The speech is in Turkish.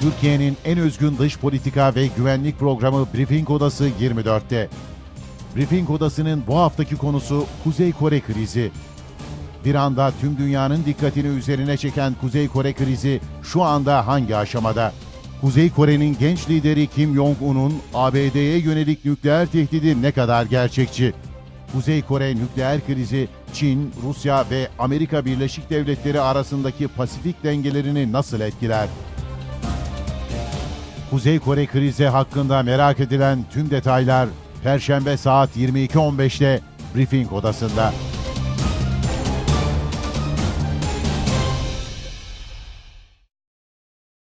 Türkiye'nin en özgün dış politika ve güvenlik programı Briefing Odası 24'te. Briefing Odası'nın bu haftaki konusu Kuzey Kore krizi. Bir anda tüm dünyanın dikkatini üzerine çeken Kuzey Kore krizi şu anda hangi aşamada? Kuzey Kore'nin genç lideri Kim Jong-un'un ABD'ye yönelik nükleer tehdidi ne kadar gerçekçi? Kuzey Kore nükleer krizi Çin, Rusya ve Amerika Birleşik Devletleri arasındaki Pasifik dengelerini nasıl etkiler? Kuzey Kore krizi hakkında merak edilen tüm detaylar Perşembe saat 22.15'te Briefing Odası'nda.